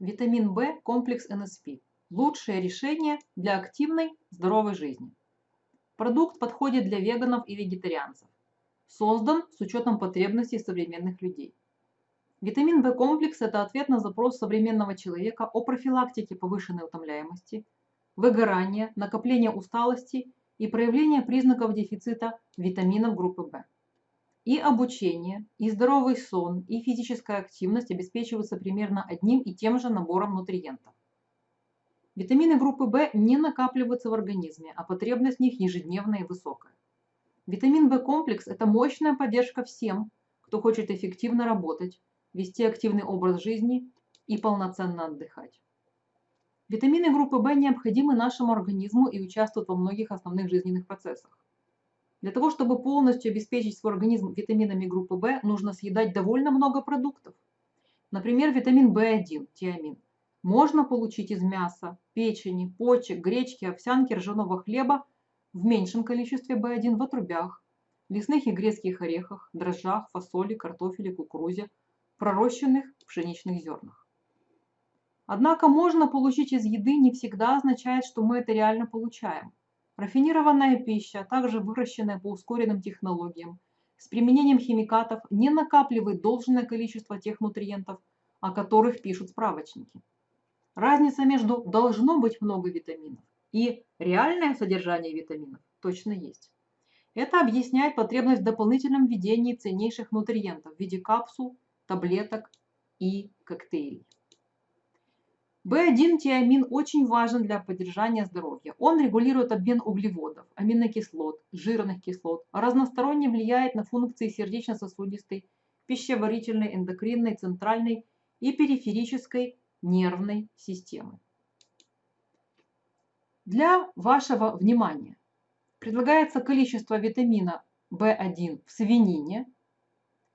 Витамин В комплекс НСП. Лучшее решение для активной, здоровой жизни. Продукт подходит для веганов и вегетарианцев. Создан с учетом потребностей современных людей. Витамин В-комплекс – это ответ на запрос современного человека о профилактике повышенной утомляемости, выгорания, накопления усталости и проявления признаков дефицита витаминов группы В. И обучение, и здоровый сон, и физическая активность обеспечиваются примерно одним и тем же набором нутриентов. Витамины группы В не накапливаются в организме, а потребность в них ежедневная и высокая. Витамин В-комплекс – это мощная поддержка всем, кто хочет эффективно работать, вести активный образ жизни и полноценно отдыхать. Витамины группы В необходимы нашему организму и участвуют во многих основных жизненных процессах. Для того, чтобы полностью обеспечить свой организм витаминами группы В, нужно съедать довольно много продуктов. Например, витамин В1, тиамин, можно получить из мяса, печени, почек, гречки, овсянки, ржаного хлеба в меньшем количестве В1 в отрубях, лесных и грецких орехах, дрожжах, фасоли, картофеле, кукурузе, пророщенных пшеничных зернах. Однако можно получить из еды не всегда означает, что мы это реально получаем. Рафинированная пища, а также выращенная по ускоренным технологиям, с применением химикатов не накапливает должное количество тех нутриентов, о которых пишут справочники. Разница между «должно быть много витаминов» и «реальное содержание витаминов» точно есть. Это объясняет потребность в дополнительном введении ценнейших нутриентов в виде капсул, таблеток и коктейлей. В1-тиамин очень важен для поддержания здоровья. Он регулирует обмен углеводов, аминокислот, жирных кислот, разносторонне влияет на функции сердечно-сосудистой, пищеварительной, эндокринной, центральной и периферической нервной системы. Для вашего внимания предлагается количество витамина В1 в свинине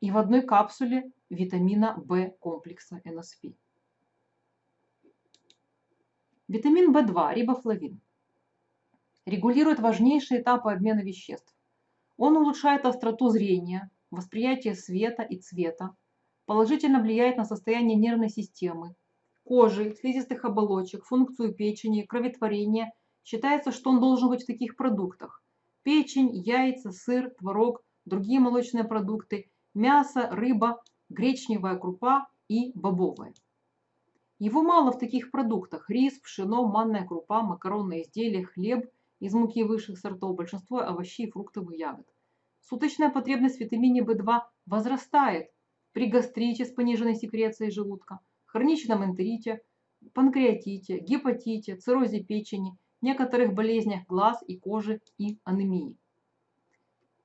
и в одной капсуле витамина В комплекса НСП. Витамин В2, рибофлавин, регулирует важнейшие этапы обмена веществ. Он улучшает остроту зрения, восприятие света и цвета, положительно влияет на состояние нервной системы, кожи, слизистых оболочек, функцию печени, кроветворения. Считается, что он должен быть в таких продуктах. Печень, яйца, сыр, творог, другие молочные продукты, мясо, рыба, гречневая крупа и бобовая. Его мало в таких продуктах. Рис, пшено, манная крупа, макаронные изделия, хлеб из муки высших сортов, большинство овощей, и ягод. Суточная потребность в витамине В2 возрастает при гастрите с пониженной секрецией желудка, хроничном энтерите, панкреатите, гепатите, циррозе печени, некоторых болезнях глаз и кожи и анемии.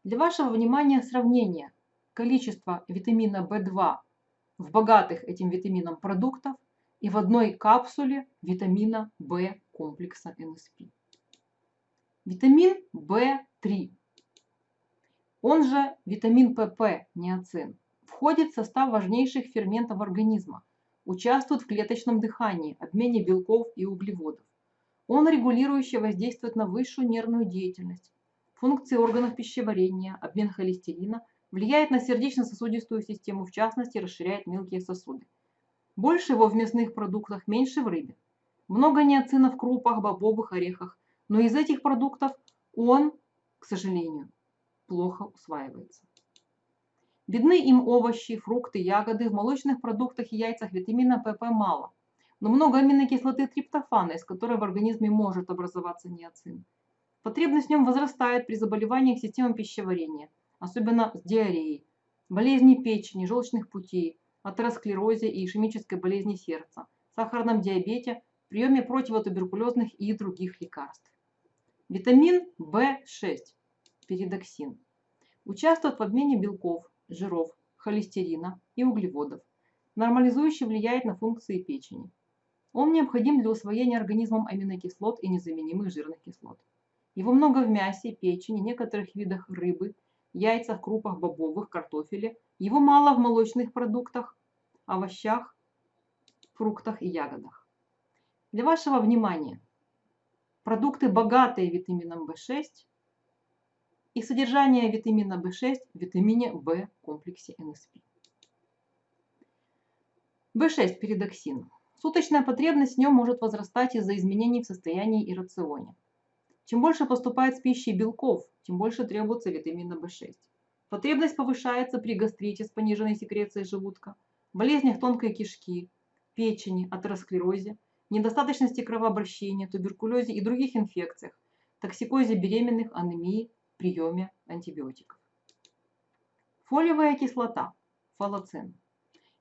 Для вашего внимания сравнение количества витамина В2 в богатых этим витамином продуктов и в одной капсуле витамина В комплекса НСП. Витамин В3, он же витамин ПП, неоцин, входит в состав важнейших ферментов организма, участвует в клеточном дыхании, обмене белков и углеводов. Он регулирующе воздействует на высшую нервную деятельность, функции органов пищеварения, обмен холестерина, влияет на сердечно-сосудистую систему, в частности расширяет мелкие сосуды. Больше его в мясных продуктах, меньше в рыбе. Много неоцина в крупах, бобовых орехах. Но из этих продуктов он, к сожалению, плохо усваивается. Видны им овощи, фрукты, ягоды. В молочных продуктах и яйцах витамина ПП мало. Но много аминокислоты триптофана, из которой в организме может образоваться неоцин. Потребность в нем возрастает при заболеваниях системы пищеварения, особенно с диареей, болезни печени, желчных путей, атеросклерозе и ишемической болезни сердца, сахарном диабете, приеме противотуберкулезных и других лекарств. Витамин В6, передоксин, участвует в обмене белков, жиров, холестерина и углеводов, нормализующе влияет на функции печени. Он необходим для усвоения организмом аминокислот и незаменимых жирных кислот. Его много в мясе, печени, некоторых видах рыбы, яйцах, крупах, бобовых, картофеле. Его мало в молочных продуктах, овощах, фруктах и ягодах. Для вашего внимания продукты, богатые витамином В6 и содержание витамина В6 в витамине В комплексе НСП. В6 передоксин Суточная потребность в нем может возрастать из-за изменений в состоянии и рационе. Чем больше поступает с пищей белков, тем больше требуется витамина В6. Потребность повышается при гастрите с пониженной секрецией желудка, болезнях тонкой кишки, печени, атеросклерозе, недостаточности кровообращения, туберкулезе и других инфекциях, токсикозе беременных, анемии, приеме антибиотиков. Фолиевая кислота, фалоцин,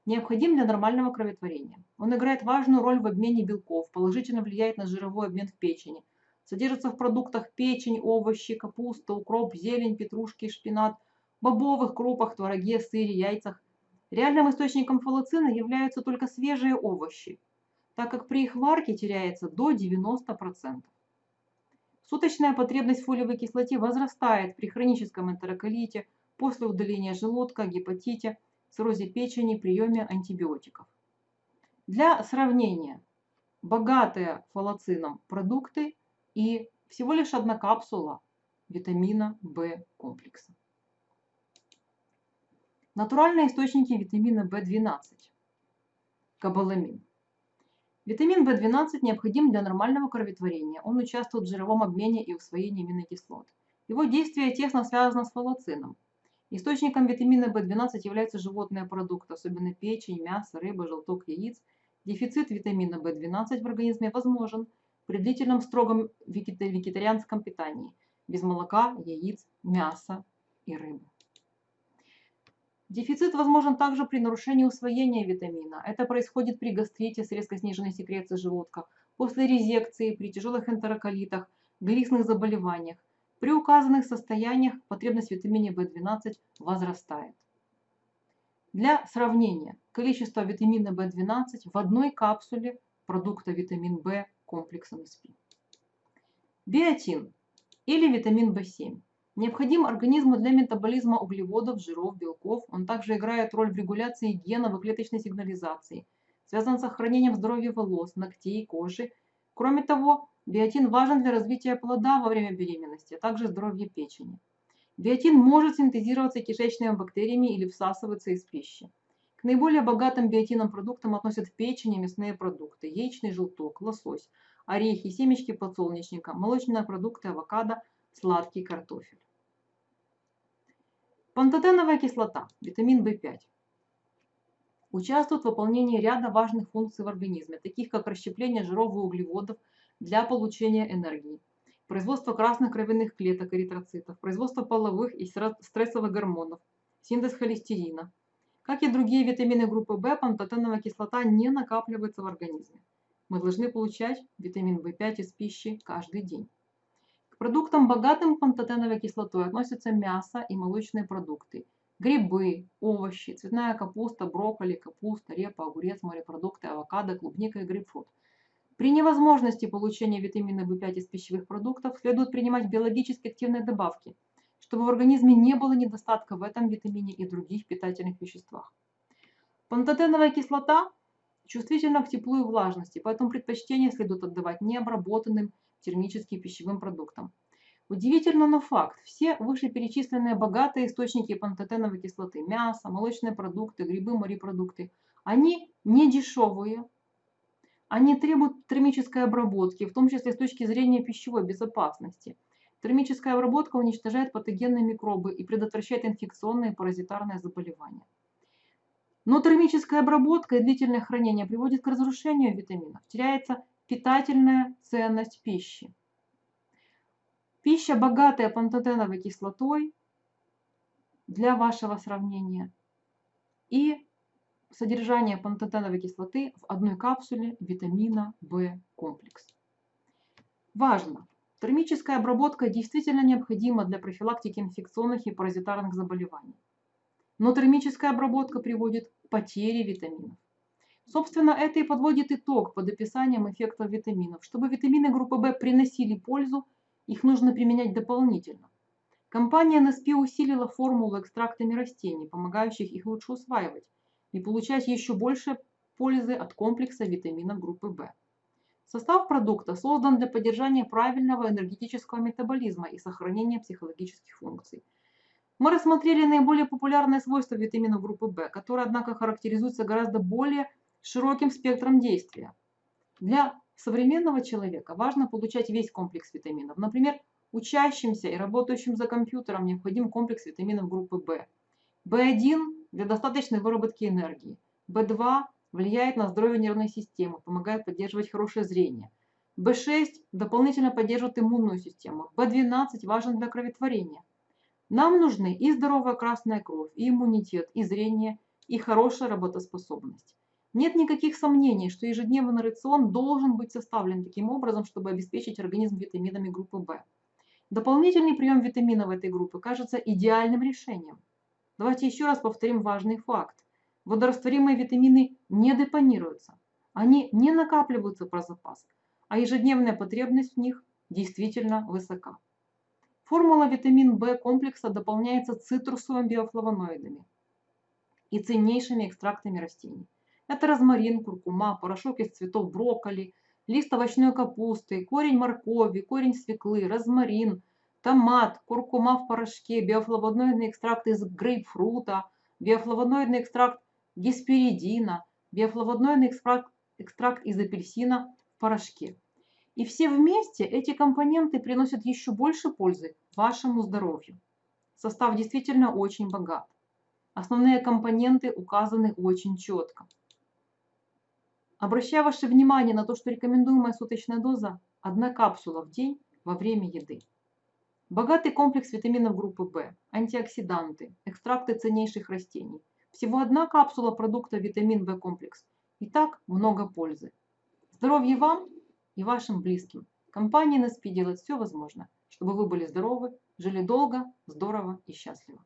необходим для нормального кроветворения. Он играет важную роль в обмене белков, положительно влияет на жировой обмен в печени, содержится в продуктах печень, овощи, капуста, укроп, зелень, петрушки, шпинат, бобовых крупах, твороге, сыре, яйцах. Реальным источником фалоцина являются только свежие овощи, так как при их варке теряется до 90%. Суточная потребность фолиевой кислоте возрастает при хроническом энтероколите, после удаления желудка, гепатите, циррозе печени, приеме антибиотиков. Для сравнения, богатые фалоцином продукты и всего лишь одна капсула витамина В комплекса. Натуральные источники витамина В12. Кобаламин. Витамин В12 необходим для нормального кроветворения. Он участвует в жировом обмене и усвоении аминокислот. Его действие тесно связано с фалоцином. Источником витамина В12 являются животные продукты, особенно печень, мясо, рыба, желток яиц. Дефицит витамина В12 в организме возможен при длительном строгом вегетарианском питании, без молока, яиц, мяса и рыбы. Дефицит возможен также при нарушении усвоения витамина. Это происходит при гастрите с резко сниженной секрецией желудка, после резекции, при тяжелых энтероколитах, глистных заболеваниях. При указанных состояниях потребность в витамине В12 возрастает. Для сравнения, количество витамина В12 в одной капсуле продукта витамин В комплексом СП. Биотин или витамин В7 Необходим организму для метаболизма углеводов, жиров, белков. Он также играет роль в регуляции генов и клеточной сигнализации. Связан с сохранением здоровья волос, ногтей, кожи. Кроме того, биотин важен для развития плода во время беременности, а также здоровья печени. Биотин может синтезироваться кишечными бактериями или всасываться из пищи. К наиболее богатым биотином продуктам относят печень и мясные продукты, яичный желток, лосось, орехи, семечки подсолнечника, молочные продукты, авокадо, сладкий картофель. Пантотеновая кислота, витамин В5, участвует в выполнении ряда важных функций в организме, таких как расщепление жиров и углеводов для получения энергии, производство красных кровяных клеток эритроцитов, производство половых и стрессовых гормонов, синтез холестерина. Как и другие витамины группы В, пантотеновая кислота не накапливается в организме. Мы должны получать витамин В5 из пищи каждый день. К продуктам, богатым пантотеновой кислотой, относятся мясо и молочные продукты, грибы, овощи, цветная капуста, брокколи, капуста, репа, огурец, морепродукты, авокадо, клубника и грейпфрут. При невозможности получения витамина В5 из пищевых продуктов следует принимать биологически активные добавки, чтобы в организме не было недостатка в этом витамине и других питательных веществах. Пантотеновая кислота чувствительна к теплу и влажности, поэтому предпочтение следует отдавать необработанным термическим пищевым продуктам. Удивительно, но факт. Все вышеперечисленные богатые источники пантотеновой кислоты, мясо, молочные продукты, грибы, морепродукты, они не дешевые, они требуют термической обработки, в том числе с точки зрения пищевой безопасности. Термическая обработка уничтожает патогенные микробы и предотвращает инфекционные и паразитарные заболевания. Но термическая обработка и длительное хранение приводит к разрушению витаминов. Теряется питательная ценность пищи. Пища, богатая пантотеновой кислотой, для вашего сравнения, и содержание пантотеновой кислоты в одной капсуле витамина В комплекс. Важно! Термическая обработка действительно необходима для профилактики инфекционных и паразитарных заболеваний. Но термическая обработка приводит к потере витаминов. Собственно, это и подводит итог под описанием эффектов витаминов. Чтобы витамины группы В приносили пользу, их нужно применять дополнительно. Компания NSP усилила формулу экстрактами растений, помогающих их лучше усваивать и получать еще больше пользы от комплекса витаминов группы В. Состав продукта создан для поддержания правильного энергетического метаболизма и сохранения психологических функций. Мы рассмотрели наиболее популярные свойства витаминов группы В, которые, однако, характеризуются гораздо более широким спектром действия. Для современного человека важно получать весь комплекс витаминов. Например, учащимся и работающим за компьютером необходим комплекс витаминов группы В. В1 для достаточной выработки энергии. В2 влияет на здоровье нервной системы, помогает поддерживать хорошее зрение. В6 дополнительно поддерживает иммунную систему. В12 важен для кроветворения. Нам нужны и здоровая красная кровь, и иммунитет, и зрение, и хорошая работоспособность. Нет никаких сомнений, что ежедневный рацион должен быть составлен таким образом, чтобы обеспечить организм витаминами группы В. Дополнительный прием витаминов этой группы кажется идеальным решением. Давайте еще раз повторим важный факт. Водорастворимые витамины не депонируются, они не накапливаются про запас, а ежедневная потребность в них действительно высока. Формула витамин В комплекса дополняется цитрусовыми биофлавоноидами и ценнейшими экстрактами растений. Это розмарин, куркума, порошок из цветов брокколи, лист овощной капусты, корень моркови, корень свеклы, розмарин, томат, куркума в порошке, биофлавоноидный экстракт из грейпфрута, биофлавоноидный экстракт гесперидина, биофлавоноидный экстракт, экстракт из апельсина в порошке. И все вместе эти компоненты приносят еще больше пользы вашему здоровью. Состав действительно очень богат. Основные компоненты указаны очень четко. Обращаю ваше внимание на то, что рекомендуемая суточная доза – одна капсула в день во время еды. Богатый комплекс витаминов группы В, антиоксиданты, экстракты ценнейших растений. Всего одна капсула продукта витамин В комплекс. И так много пользы. Здоровья вам и вашим близким. Компания NSP делает все возможное, чтобы вы были здоровы, жили долго, здорово и счастливо.